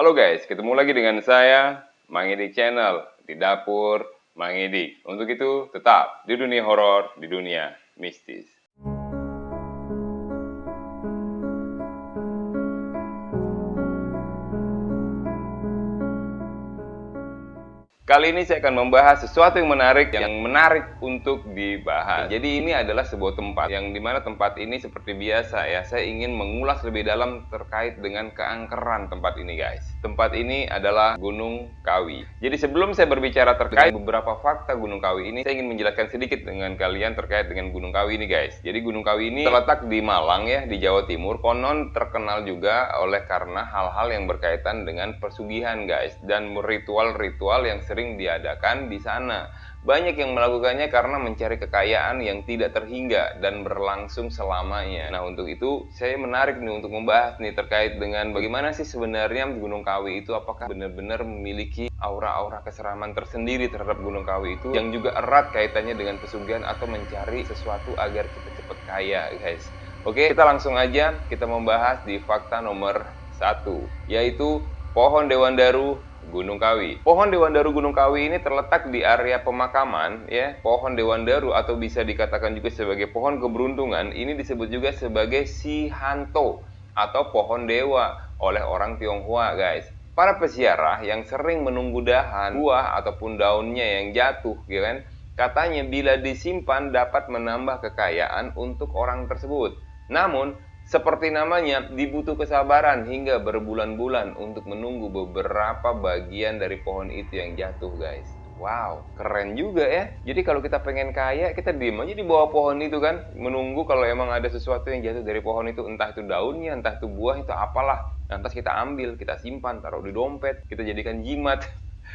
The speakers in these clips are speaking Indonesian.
Halo guys, ketemu lagi dengan saya, Mang Channel, di dapur Mang. Untuk itu, tetap di dunia horor, di dunia mistis. Kali ini saya akan membahas sesuatu yang menarik, yang menarik untuk dibahas. Jadi ini adalah sebuah tempat yang di mana tempat ini seperti biasa ya. Saya ingin mengulas lebih dalam terkait dengan keangkeran tempat ini guys. Tempat ini adalah Gunung Kawi. Jadi sebelum saya berbicara terkait beberapa fakta Gunung Kawi ini, saya ingin menjelaskan sedikit dengan kalian terkait dengan Gunung Kawi ini guys. Jadi Gunung Kawi ini terletak di Malang ya, di Jawa Timur. Konon terkenal juga oleh karena hal-hal yang berkaitan dengan persugihan guys dan ritual-ritual yang sering sering diadakan di sana. Banyak yang melakukannya karena mencari kekayaan yang tidak terhingga dan berlangsung selamanya. Nah, untuk itu saya menarik nih untuk membahas nih terkait dengan bagaimana sih sebenarnya Gunung Kawi itu apakah benar-benar memiliki aura-aura keseraman tersendiri terhadap Gunung Kawi itu yang juga erat kaitannya dengan pesugihan atau mencari sesuatu agar kita cepat kaya, guys. Oke, kita langsung aja kita membahas di fakta nomor satu, yaitu pohon Dewan Daru Gunung Kawi. Pohon Dewan Daru Gunung Kawi ini terletak di area pemakaman ya. Pohon Dewan Daru atau bisa dikatakan juga sebagai pohon keberuntungan ini disebut juga sebagai Sihanto atau pohon dewa oleh orang Tionghoa, guys. Para peziarah yang sering menunggu dahan, buah ataupun daunnya yang jatuh, ya kan? Katanya bila disimpan dapat menambah kekayaan untuk orang tersebut. Namun, seperti namanya, dibutuh kesabaran hingga berbulan-bulan untuk menunggu beberapa bagian dari pohon itu yang jatuh, guys. Wow, keren juga ya. Jadi kalau kita pengen kaya, kita diem aja di bawah pohon itu kan, menunggu kalau emang ada sesuatu yang jatuh dari pohon itu, entah itu daunnya, entah itu buah, itu apalah. Lantas kita ambil, kita simpan, taruh di dompet, kita jadikan jimat.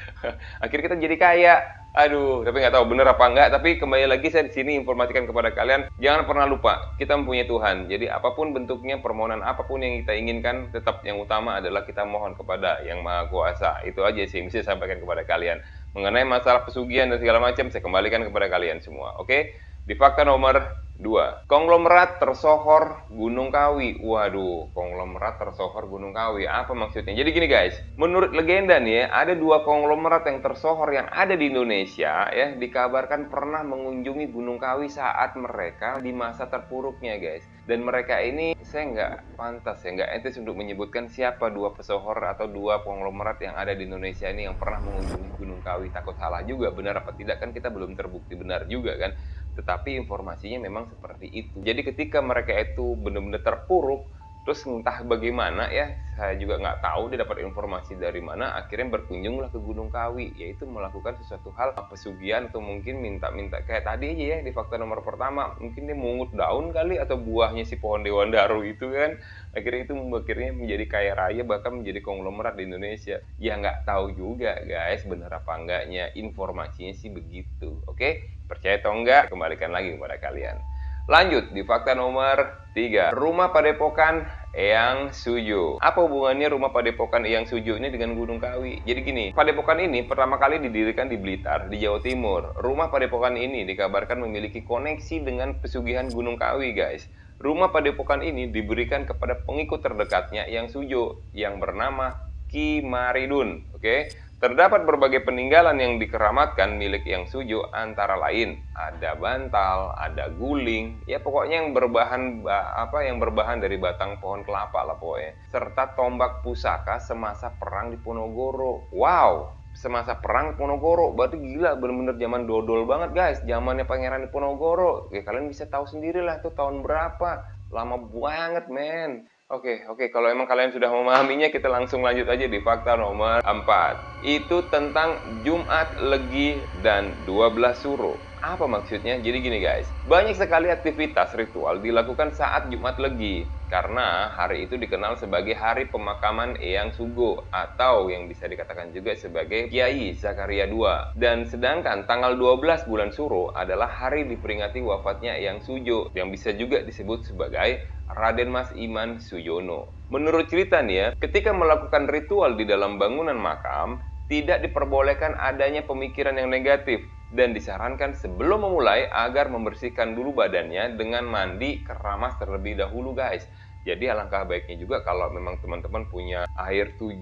Akhirnya kita jadi kaya. Aduh, tapi nggak tahu bener apa enggak. Tapi kembali lagi saya di sini informasikan kepada kalian, jangan pernah lupa kita mempunyai Tuhan. Jadi apa pun bentuknya, permohonan apa pun yang kita inginkan, tetap yang utama adalah kita mohon kepada Yang Maha Kuasa. Itu aja sih yang bisa saya sampaikan kepada kalian. Mengenai masalah pesugihan dan segala macam, saya kembalikan kepada kalian semua. Oke? Di fakta nomor 2. Konglomerat tersohor Gunung Kawi. Waduh, konglomerat tersohor Gunung Kawi. Apa maksudnya? Jadi gini guys, menurut legenda nih ya, ada dua konglomerat yang tersohor yang ada di Indonesia ya, dikabarkan pernah mengunjungi Gunung Kawi saat mereka di masa terpuruknya guys. Dan mereka ini saya nggak pantas ya, nggak etis untuk menyebutkan siapa dua pesohor atau dua konglomerat yang ada di Indonesia ini yang pernah mengunjungi Gunung Kawi. Takut salah juga, benar apa tidak kan kita belum terbukti benar juga kan tetapi informasinya memang seperti itu. Jadi ketika mereka itu benar-benar terpuruk, terus entah bagaimana ya, saya juga nggak tahu dia dapat informasi dari mana, akhirnya berkunjunglah ke Gunung Kawi, yaitu melakukan sesuatu hal pesugihan atau mungkin minta-minta kayak tadi aja ya di fakta nomor pertama, mungkin dia mungut daun kali atau buahnya si pohon Dewan Daru itu kan, akhirnya itu akhirnya menjadi kaya raya bahkan menjadi konglomerat di Indonesia. Ya nggak tahu juga guys, benar apa enggaknya, informasinya sih begitu, oke? Percaya atau enggak, kembalikan lagi kepada kalian. Lanjut di fakta nomor 3. Rumah Padepokan Eyang Suju. Apa hubungannya rumah Padepokan Eyang Suju ini dengan Gunung Kawi? Jadi gini, Padepokan ini pertama kali didirikan di Blitar, di Jawa Timur. Rumah Padepokan ini dikabarkan memiliki koneksi dengan pesugihan Gunung Kawi, guys. Rumah Padepokan ini diberikan kepada pengikut terdekatnya Eyang Sujo yang bernama Ki Maridun. Oke? Terdapat berbagai peninggalan yang dikeramatkan milik yang suju antara lain ada bantal, ada guling, ya pokoknya yang berbahan apa yang berbahan dari batang pohon kelapa lah pokoknya. Serta tombak pusaka semasa perang di Ponorogo. Wow, semasa perang Ponorogo berarti gila bener-bener zaman dodol banget guys zamannya pangeran di Ponorogo ya kalian bisa tahu sendiri lah tuh tahun berapa lama banget men Oke, oke. Kalau emang kalian sudah memahaminya, kita langsung lanjut aja di fakta nomor 4. Itu tentang Jumat Legi dan 12 Suro. Apa maksudnya? Jadi gini guys, banyak sekali aktivitas ritual dilakukan saat Jumat Legi karena hari itu dikenal sebagai hari pemakaman Eyang Sugo atau yang bisa dikatakan juga sebagai Kiai Zakaria II. Dan sedangkan tanggal 12 bulan Suro adalah hari diperingati wafatnya Eyang Sujo yang bisa juga disebut sebagai Raden Mas Iman Suyono. Menurut cerita nih ya, ketika melakukan ritual di dalam bangunan makam, tidak diperbolehkan adanya pemikiran yang negatif dan disarankan sebelum memulai agar membersihkan dulu badannya dengan mandi keramas terlebih dahulu guys. Jadi alangkah baiknya juga kalau memang teman-teman punya air 7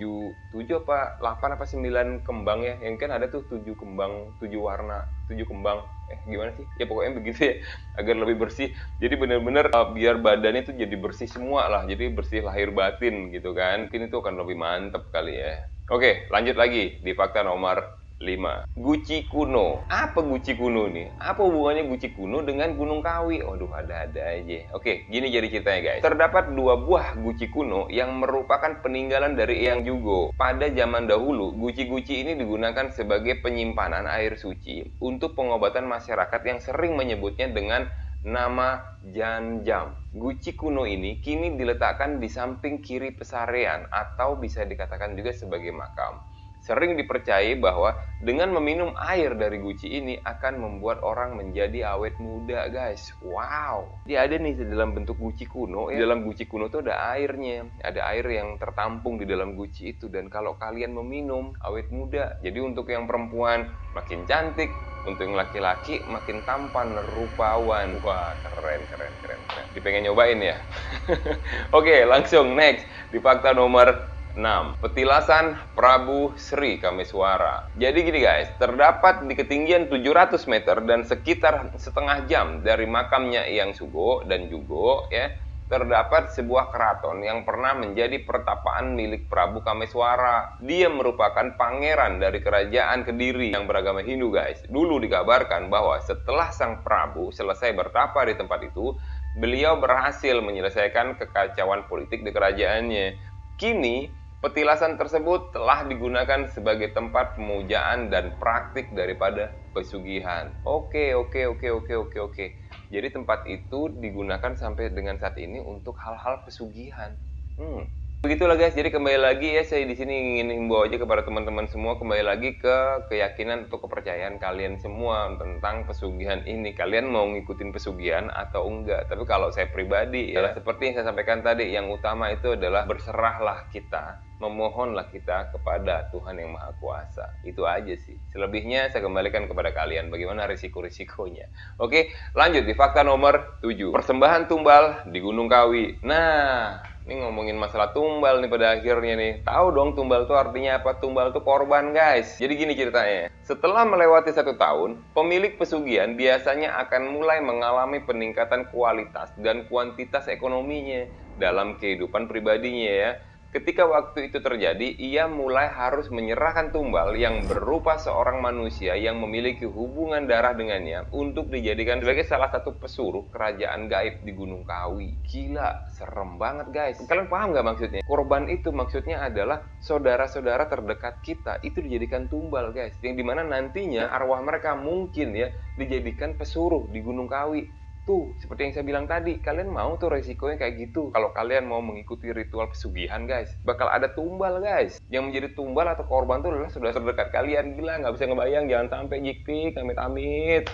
7 apa 8 apa 9 kembang ya. Yang kan ada tuh 7 kembang, 7 warna, 7 kembang. Eh gimana sih? Ya pokoknya begitu ya agar lebih bersih. Jadi benar-benar uh, biar badannya itu jadi bersih semua lah. Jadi bersih lahir batin gitu kan. Mungkin itu akan lebih mantep kali ya. Oke, lanjut lagi di fakta nomor 5. Guci kuno. Apa guci kuno nih? Apa hubungannya guci kuno dengan Gunung Kawi? Waduh, ada-ada aja. Oke, gini jadi ceritanya guys. Terdapat dua buah guci kuno yang merupakan peninggalan dari Eyang Jugo. Pada zaman dahulu, guci-guci ini digunakan sebagai penyimpanan air suci untuk pengobatan masyarakat yang sering menyebutnya dengan nama Janjam. Guci kuno ini kini diletakkan di samping kiri pesarean atau bisa dikatakan juga sebagai makam. Sering dipercayai bahwa dengan meminum air dari guci ini akan membuat orang menjadi awet muda, guys. Wow. Dia ada nih dalam bentuk guci kuno. Ya. Di dalam guci kuno tuh ada airnya. Ada air yang tertampung di dalam guci itu. Dan kalau kalian meminum, awet muda. Jadi untuk yang perempuan makin cantik, untuk yang laki-laki makin tampan, rupawan. Wah, keren, keren, keren, keren. Dipengen nyobain ya? Oke, langsung next. Di fakta nomor 6. Petilasan Prabu Sri Kameswara. Jadi gini guys, terdapat di ketinggian 700 meter dan sekitar setengah jam dari makamnya Yang Sugo dan Jugo ya, terdapat sebuah keraton yang pernah menjadi pertapaan milik Prabu Kameswara. Dia merupakan pangeran dari kerajaan Kediri yang beragama Hindu guys. Dulu dikabarkan bahwa setelah sang Prabu selesai bertapa di tempat itu, beliau berhasil menyelesaikan kekacauan politik di kerajaannya. Kini Petilasan tersebut telah digunakan sebagai tempat pemujaan dan praktik daripada pesugihan. Oke, oke, oke, oke, oke, oke. Jadi tempat itu digunakan sampai dengan saat ini untuk hal-hal pesugihan. Hmm. Begitulah guys, jadi kembali lagi ya saya di sini ingin himbau aja kepada teman-teman semua kembali lagi ke keyakinan atau kepercayaan kalian semua tentang pesugihan ini. Kalian mau ngikutin pesugihan atau enggak? Tapi kalau saya pribadi ya seperti yang saya sampaikan tadi, yang utama itu adalah berserahlah kita, memohonlah kita kepada Tuhan yang Maha Kuasa. Itu aja sih. Selebihnya saya kembalikan kepada kalian bagaimana risiko-risikonya. Oke, lanjut di fakta nomor 7. Persembahan tumbal di Gunung Kawi. Nah, ini ngomongin masalah tumbal nih pada akhirnya nih. Tahu dong tumbal itu artinya apa? Tumbal itu korban guys. Jadi gini ceritanya. Setelah melewati satu tahun, pemilik pesugihan biasanya akan mulai mengalami peningkatan kualitas dan kuantitas ekonominya dalam kehidupan pribadinya ya. Ketika waktu itu terjadi, ia mulai harus menyerahkan tumbal yang berupa seorang manusia yang memiliki hubungan darah dengannya untuk dijadikan sebagai salah satu pesuruh kerajaan gaib di Gunung Kawi. Gila, serem banget guys. Kalian paham nggak maksudnya? Korban itu maksudnya adalah saudara-saudara terdekat kita itu dijadikan tumbal guys. Yang di mana nantinya arwah mereka mungkin ya dijadikan pesuruh di Gunung Kawi Tuh, seperti yang saya bilang tadi, kalian mau tuh resikonya kayak gitu. Kalau kalian mau mengikuti ritual pesugihan, guys, bakal ada tumbal, guys. Yang menjadi tumbal atau korban tuh adalah sudah terdekat kalian. Gila, nggak bisa ngebayang, jangan sampai jiktik, amit-amit.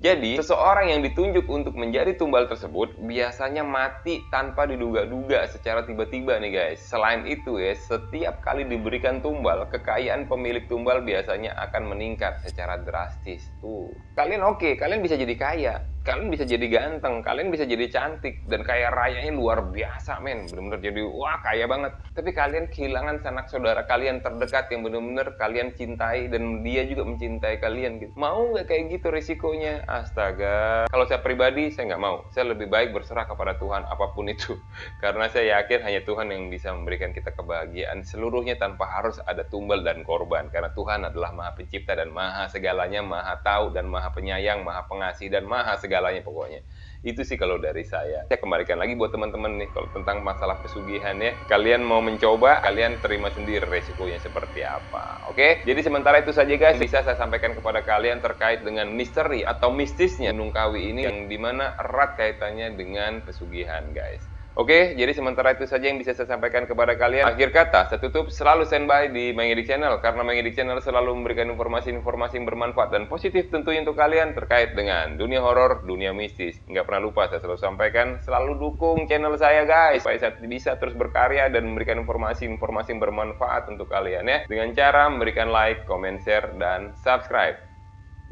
Jadi, seseorang yang ditunjuk untuk menjadi tumbal tersebut biasanya mati tanpa diduga-duga secara tiba-tiba nih guys. Selain itu ya, setiap kali diberikan tumbal, kekayaan pemilik tumbal biasanya akan meningkat secara drastis. Tuh, kalian oke, okay, kalian bisa jadi kaya, kalian bisa jadi ganteng, kalian bisa jadi cantik, dan kaya rayanya luar biasa men, bener-bener jadi wah kaya banget. Tapi kalian kehilangan sanak saudara kalian terdekat yang bener-bener kalian cintai dan dia juga mencintai kalian gitu. Mau nggak kayak gitu risikonya? Astaga. Kalau saya pribadi saya nggak mau. Saya lebih baik berserah kepada Tuhan apa pun itu, karena saya yakin hanya Tuhan yang bisa memberikan kita kebahagiaan seluruhnya tanpa harus ada tumbal dan korban. Karena Tuhan adalah Maha Pencipta dan Maha segalanya, Maha tahu dan Maha penyayang, Maha pengasih dan Maha segalanya segalanya pokoknya. Itu sih kalau dari saya. Saya kembalikan lagi buat teman-teman nih kalau tentang masalah pesugihan ya. Kalian mau mencoba, kalian terima sendiri resikonya seperti apa. Oke? Jadi sementara itu saja guys bisa saya sampaikan kepada kalian terkait dengan misteri atau mistisnya Gunung Kawi ini yang di mana erat kaitannya dengan pesugihan guys. Oke, jadi sementara itu saja yang bisa saya sampaikan kepada kalian. Akhir kata, saya tutup selalu standby di Mengedik Channel karena Mengedik Channel selalu memberikan informasi-informasi yang bermanfaat dan positif tentunya untuk kalian terkait dengan dunia horor, dunia mistis. Nggak pernah lupa saya selalu sampaikan, selalu dukung channel saya guys supaya saya bisa terus berkarya dan memberikan informasi-informasi yang bermanfaat untuk kalian ya dengan cara memberikan like, comment, share, dan subscribe.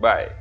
Bye.